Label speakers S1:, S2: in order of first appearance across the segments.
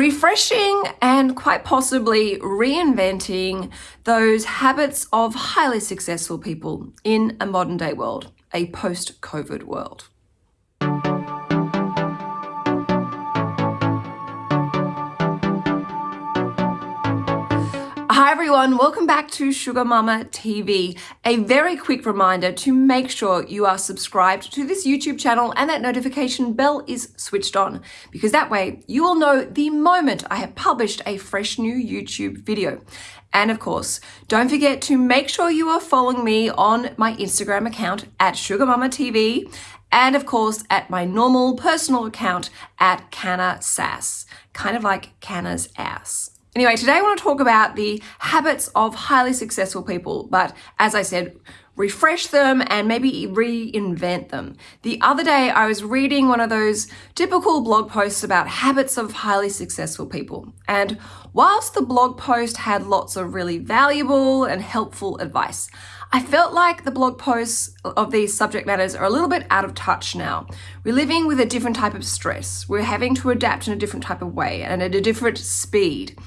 S1: refreshing and quite possibly reinventing those habits of highly successful people in a modern day world, a post-COVID world. Hi everyone, welcome back to Sugar Mama TV. A very quick reminder to make sure you are subscribed to this YouTube channel and that notification bell is switched on because that way you will know the moment I have published a fresh new YouTube video. And of course, don't forget to make sure you are following me on my Instagram account at Sugar Mama TV and of course at my normal personal account at Canna Sass, kind of like Canna's ass. Anyway, today I want to talk about the habits of highly successful people, but as I said, refresh them and maybe reinvent them. The other day I was reading one of those typical blog posts about habits of highly successful people. And whilst the blog post had lots of really valuable and helpful advice, I felt like the blog posts of these subject matters are a little bit out of touch now. We're living with a different type of stress. We're having to adapt in a different type of way and at a different speed.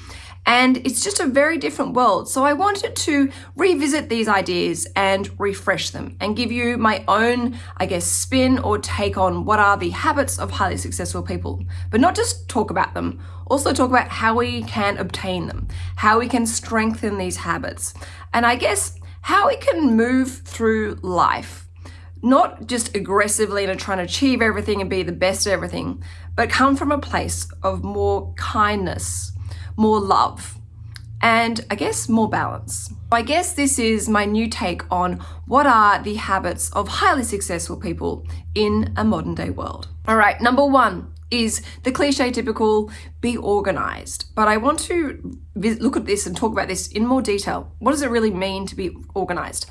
S1: And it's just a very different world. So I wanted to revisit these ideas and refresh them and give you my own, I guess, spin or take on what are the habits of highly successful people. But not just talk about them, also talk about how we can obtain them, how we can strengthen these habits. And I guess how we can move through life, not just aggressively and trying to achieve everything and be the best at everything, but come from a place of more kindness, more love, and I guess more balance. I guess this is my new take on what are the habits of highly successful people in a modern day world. All right, number one, is the cliche typical be organized. But I want to look at this and talk about this in more detail. What does it really mean to be organized?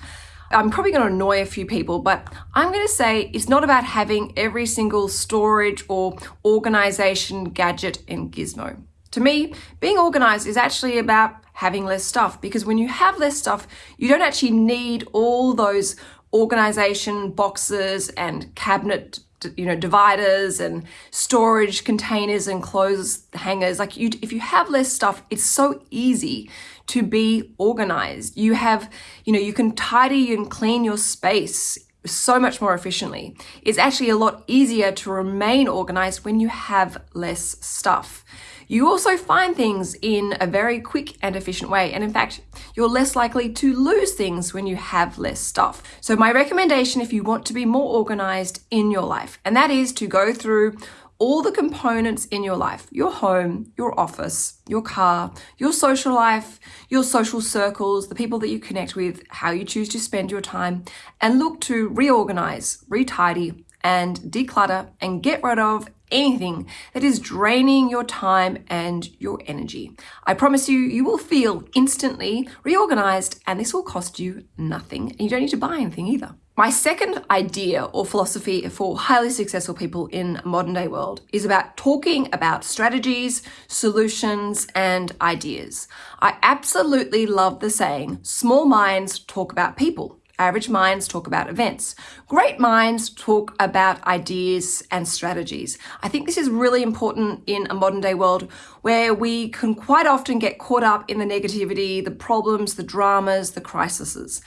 S1: I'm probably going to annoy a few people, but I'm going to say it's not about having every single storage or organization gadget and gizmo. To me, being organized is actually about having less stuff because when you have less stuff, you don't actually need all those organization boxes and cabinet you know, dividers and storage containers and clothes hangers. Like you, if you have less stuff, it's so easy to be organized. You have, you know, you can tidy and clean your space so much more efficiently. It's actually a lot easier to remain organized when you have less stuff. You also find things in a very quick and efficient way. And in fact, you're less likely to lose things when you have less stuff. So my recommendation if you want to be more organized in your life, and that is to go through all the components in your life, your home, your office, your car, your social life, your social circles, the people that you connect with, how you choose to spend your time, and look to reorganize, retidy, and declutter and get rid of anything that is draining your time and your energy. I promise you, you will feel instantly reorganized and this will cost you nothing. And you don't need to buy anything either. My second idea or philosophy for highly successful people in a modern day world is about talking about strategies, solutions, and ideas. I absolutely love the saying, small minds talk about people. Average minds talk about events. Great minds talk about ideas and strategies. I think this is really important in a modern day world where we can quite often get caught up in the negativity, the problems, the dramas, the crises.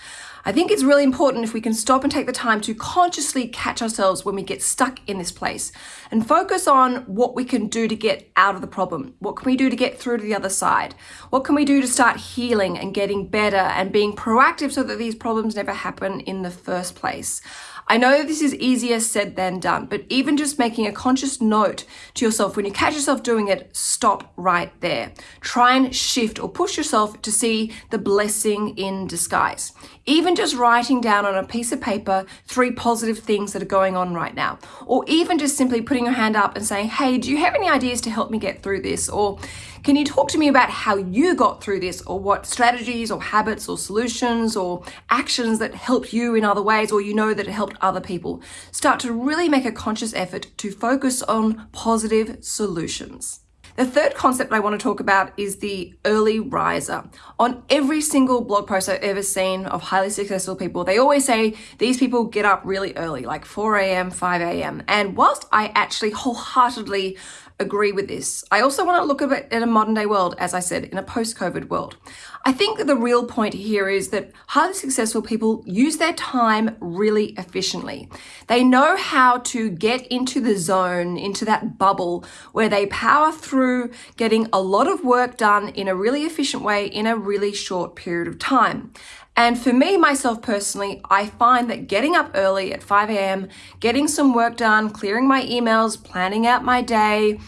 S1: I think it's really important if we can stop and take the time to consciously catch ourselves when we get stuck in this place and focus on what we can do to get out of the problem. What can we do to get through to the other side? What can we do to start healing and getting better and being proactive so that these problems never happen in the first place? I know this is easier said than done, but even just making a conscious note to yourself when you catch yourself doing it, stop right there. Try and shift or push yourself to see the blessing in disguise. Even just writing down on a piece of paper three positive things that are going on right now, or even just simply putting your hand up and saying, hey, do you have any ideas to help me get through this? Or can you talk to me about how you got through this or what strategies or habits or solutions or actions that helped you in other ways or you know that it helped other people? Start to really make a conscious effort to focus on positive solutions. The third concept I want to talk about is the early riser. On every single blog post I've ever seen of highly successful people, they always say these people get up really early, like 4 a.m., 5 a.m. And whilst I actually wholeheartedly agree with this. I also want to look at it in a modern day world, as I said, in a post COVID world. I think the real point here is that highly successful people use their time really efficiently. They know how to get into the zone, into that bubble where they power through getting a lot of work done in a really efficient way in a really short period of time. And for me, myself personally, I find that getting up early at 5 a.m., getting some work done, clearing my emails, planning out my day,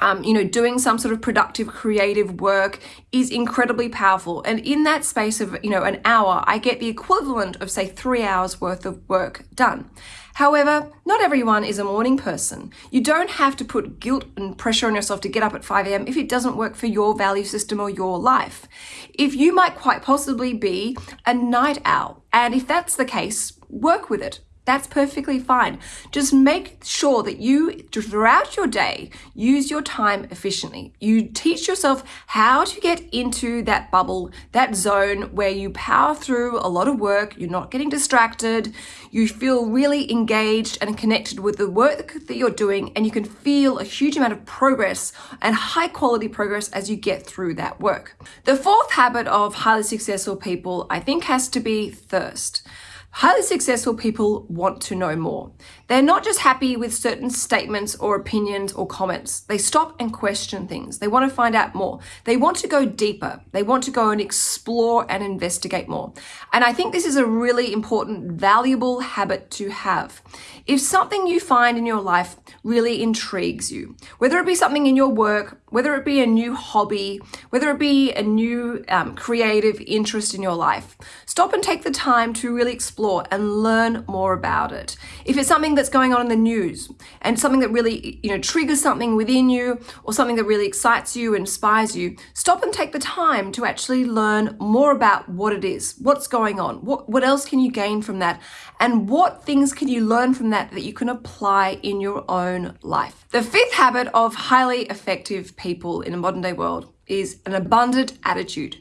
S1: um, you know, doing some sort of productive, creative work is incredibly powerful. And in that space of, you know, an hour, I get the equivalent of, say, three hours worth of work done. However, not everyone is a morning person. You don't have to put guilt and pressure on yourself to get up at 5 a.m. if it doesn't work for your value system or your life. If you might quite possibly be a night owl, and if that's the case, work with it. That's perfectly fine. Just make sure that you, throughout your day, use your time efficiently. You teach yourself how to get into that bubble, that zone where you power through a lot of work, you're not getting distracted, you feel really engaged and connected with the work that you're doing, and you can feel a huge amount of progress and high quality progress as you get through that work. The fourth habit of highly successful people, I think, has to be thirst. Highly successful people want to know more. They're not just happy with certain statements or opinions or comments. They stop and question things. They want to find out more. They want to go deeper. They want to go and explore and investigate more. And I think this is a really important, valuable habit to have. If something you find in your life really intrigues you, whether it be something in your work, whether it be a new hobby, whether it be a new um, creative interest in your life, stop and take the time to really explore and learn more about it. If it's something that's going on in the news and something that really, you know, triggers something within you or something that really excites you, inspires you, stop and take the time to actually learn more about what it is, what's going on, what, what else can you gain from that, and what things can you learn from that that you can apply in your own life. The fifth habit of highly effective people in a modern day world is an abundant attitude.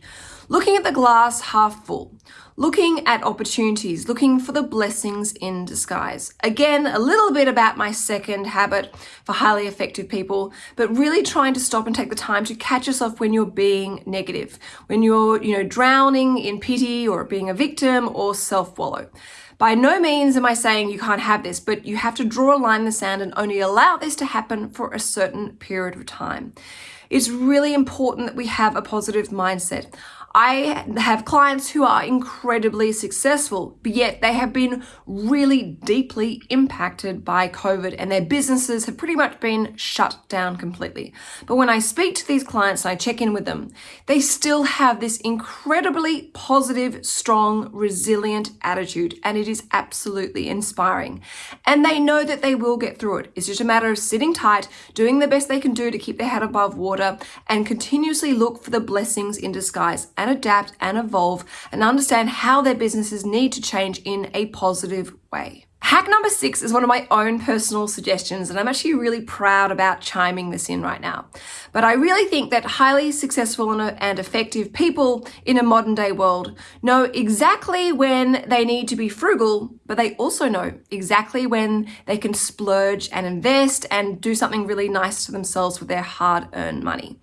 S1: Looking at the glass half full, looking at opportunities, looking for the blessings in disguise. Again, a little bit about my second habit for highly effective people, but really trying to stop and take the time to catch yourself when you're being negative, when you're, you know, drowning in pity or being a victim or self-wallow. By no means am I saying you can't have this, but you have to draw a line in the sand and only allow this to happen for a certain period of time. It's really important that we have a positive mindset. I have clients who are incredibly successful, but yet they have been really deeply impacted by COVID and their businesses have pretty much been shut down completely. But when I speak to these clients and I check in with them, they still have this incredibly positive, strong, resilient attitude, and it is absolutely inspiring. And they know that they will get through it. It's just a matter of sitting tight, doing the best they can do to keep their head above water, and continuously look for the blessings in disguise and adapt and evolve and understand how their businesses need to change in a positive way. Hack number six is one of my own personal suggestions, and I'm actually really proud about chiming this in right now. But I really think that highly successful and uh, effective people in a modern day world know exactly when they need to be frugal, but they also know exactly when they can splurge and invest and do something really nice to themselves with their hard earned money.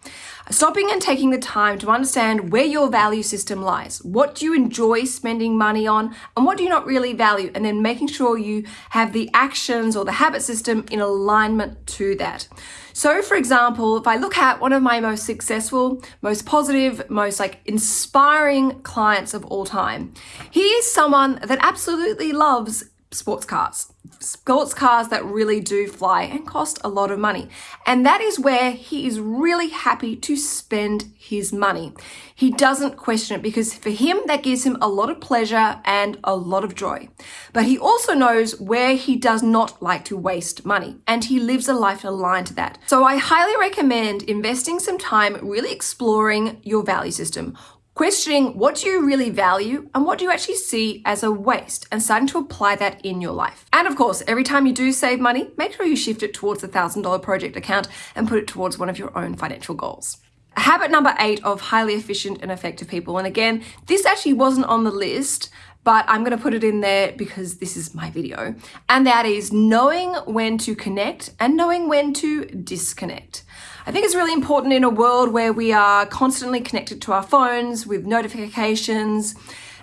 S1: Stopping and taking the time to understand where your value system lies. What do you enjoy spending money on and what do you not really value? And then making sure you have the actions or the habit system in alignment to that. So for example, if I look at one of my most successful, most positive, most like inspiring clients of all time, he is someone that absolutely loves sports cars sports cars that really do fly and cost a lot of money. And that is where he is really happy to spend his money. He doesn't question it because for him, that gives him a lot of pleasure and a lot of joy. But he also knows where he does not like to waste money and he lives a life aligned to that. So I highly recommend investing some time really exploring your value system questioning what do you really value and what do you actually see as a waste and starting to apply that in your life. And of course, every time you do save money, make sure you shift it towards a $1,000 project account and put it towards one of your own financial goals. Habit number eight of highly efficient and effective people. And again, this actually wasn't on the list, but I'm going to put it in there because this is my video. And that is knowing when to connect and knowing when to disconnect. I think it's really important in a world where we are constantly connected to our phones with notifications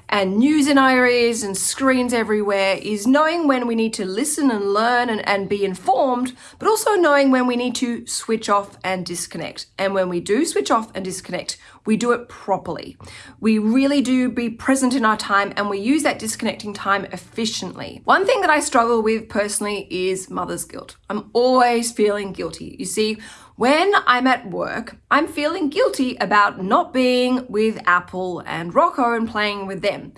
S1: and news in our ears and screens everywhere is knowing when we need to listen and learn and, and be informed, but also knowing when we need to switch off and disconnect. And when we do switch off and disconnect, we do it properly. We really do be present in our time and we use that disconnecting time efficiently. One thing that I struggle with personally is mother's guilt. I'm always feeling guilty. You see, when I'm at work, I'm feeling guilty about not being with Apple and Rocco and playing with them.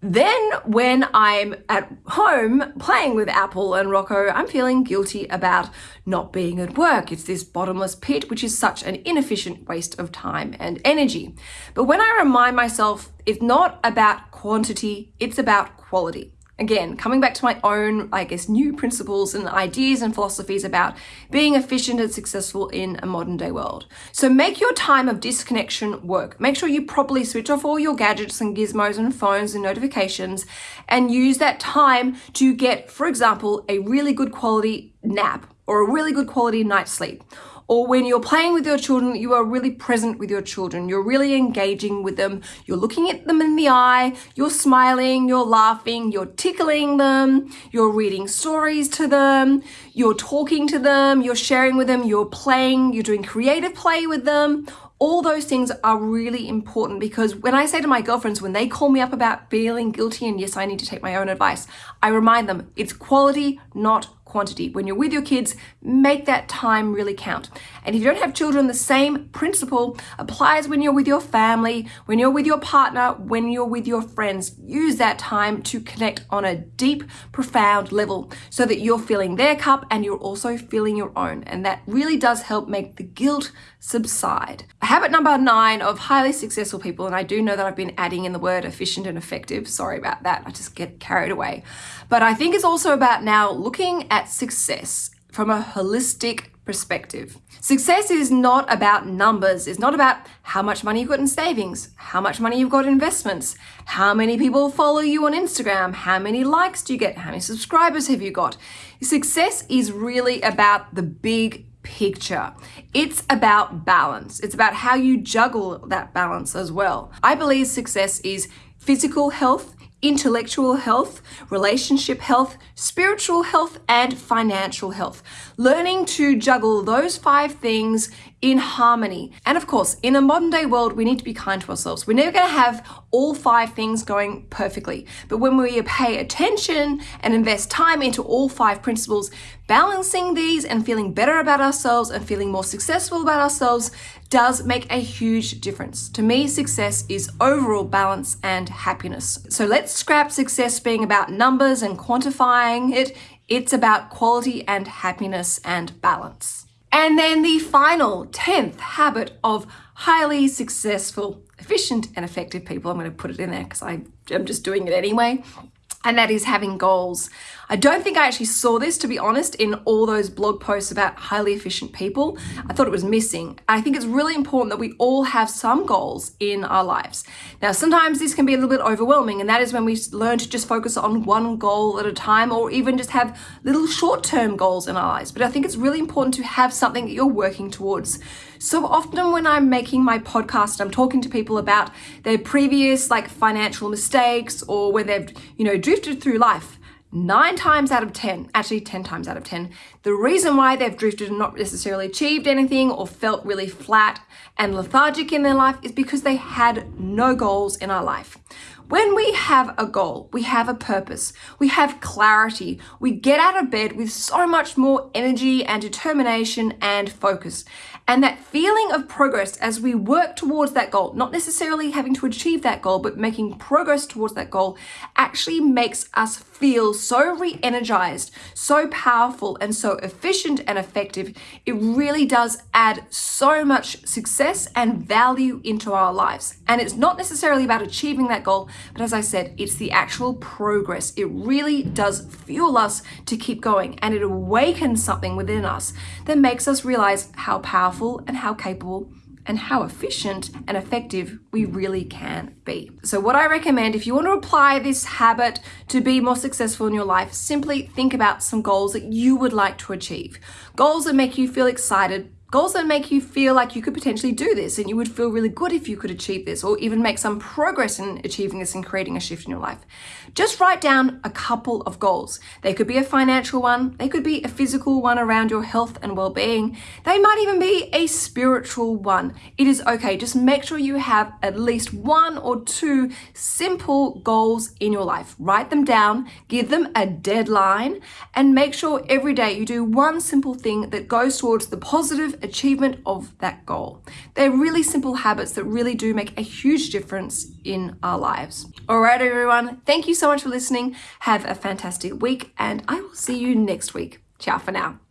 S1: Then when I'm at home playing with Apple and Rocco, I'm feeling guilty about not being at work. It's this bottomless pit, which is such an inefficient waste of time and energy. But when I remind myself, it's not about quantity, it's about quality. Again, coming back to my own, I guess, new principles and ideas and philosophies about being efficient and successful in a modern day world. So make your time of disconnection work. Make sure you properly switch off all your gadgets and gizmos and phones and notifications and use that time to get, for example, a really good quality nap or a really good quality night's sleep or when you're playing with your children, you are really present with your children. You're really engaging with them. You're looking at them in the eye. You're smiling. You're laughing. You're tickling them. You're reading stories to them. You're talking to them. You're sharing with them. You're playing. You're doing creative play with them. All those things are really important because when I say to my girlfriends, when they call me up about feeling guilty and yes, I need to take my own advice, I remind them it's quality, not quantity. When you're with your kids, make that time really count. And if you don't have children, the same principle applies when you're with your family, when you're with your partner, when you're with your friends. Use that time to connect on a deep, profound level so that you're filling their cup and you're also filling your own. And that really does help make the guilt subside. Habit number nine of highly successful people, and I do know that I've been adding in the word efficient and effective. Sorry about that. I just get carried away. But I think it's also about now looking at success from a holistic perspective. Success is not about numbers. It's not about how much money you've got in savings, how much money you've got in investments, how many people follow you on Instagram, how many likes do you get, how many subscribers have you got. Success is really about the big picture. It's about balance. It's about how you juggle that balance as well. I believe success is physical health, intellectual health, relationship health, spiritual health, and financial health. Learning to juggle those five things in harmony. And of course, in a modern day world, we need to be kind to ourselves. We're never going to have all five things going perfectly. But when we pay attention and invest time into all five principles, balancing these and feeling better about ourselves and feeling more successful about ourselves does make a huge difference. To me, success is overall balance and happiness. So let's scrap success being about numbers and quantifying it. It's about quality and happiness and balance. And then the final 10th habit of highly successful, efficient, and effective people. I'm going to put it in there because I'm just doing it anyway and that is having goals. I don't think I actually saw this, to be honest, in all those blog posts about highly efficient people. I thought it was missing. I think it's really important that we all have some goals in our lives. Now, sometimes this can be a little bit overwhelming, and that is when we learn to just focus on one goal at a time or even just have little short-term goals in our lives. But I think it's really important to have something that you're working towards. So often when I'm making my podcast, I'm talking to people about their previous like financial mistakes or where they've, you know, drifted through life. Nine times out of 10, actually 10 times out of 10, the reason why they've drifted and not necessarily achieved anything or felt really flat and lethargic in their life is because they had no goals in our life. When we have a goal, we have a purpose, we have clarity, we get out of bed with so much more energy and determination and focus. And that feeling of progress as we work towards that goal, not necessarily having to achieve that goal, but making progress towards that goal actually makes us feel so re-energized, so powerful and so efficient and effective. It really does add so much success and value into our lives. And it's not necessarily about achieving that goal, but as I said, it's the actual progress. It really does fuel us to keep going and it awakens something within us that makes us realize how powerful and how capable and how efficient and effective we really can be. So, what I recommend if you want to apply this habit to be more successful in your life, simply think about some goals that you would like to achieve. Goals that make you feel excited, Goals that make you feel like you could potentially do this and you would feel really good if you could achieve this or even make some progress in achieving this and creating a shift in your life. Just write down a couple of goals. They could be a financial one, they could be a physical one around your health and well being, they might even be a spiritual one. It is okay. Just make sure you have at least one or two simple goals in your life. Write them down, give them a deadline, and make sure every day you do one simple thing that goes towards the positive achievement of that goal. They're really simple habits that really do make a huge difference in our lives. All right, everyone, thank you so much for listening. Have a fantastic week, and I will see you next week. Ciao for now.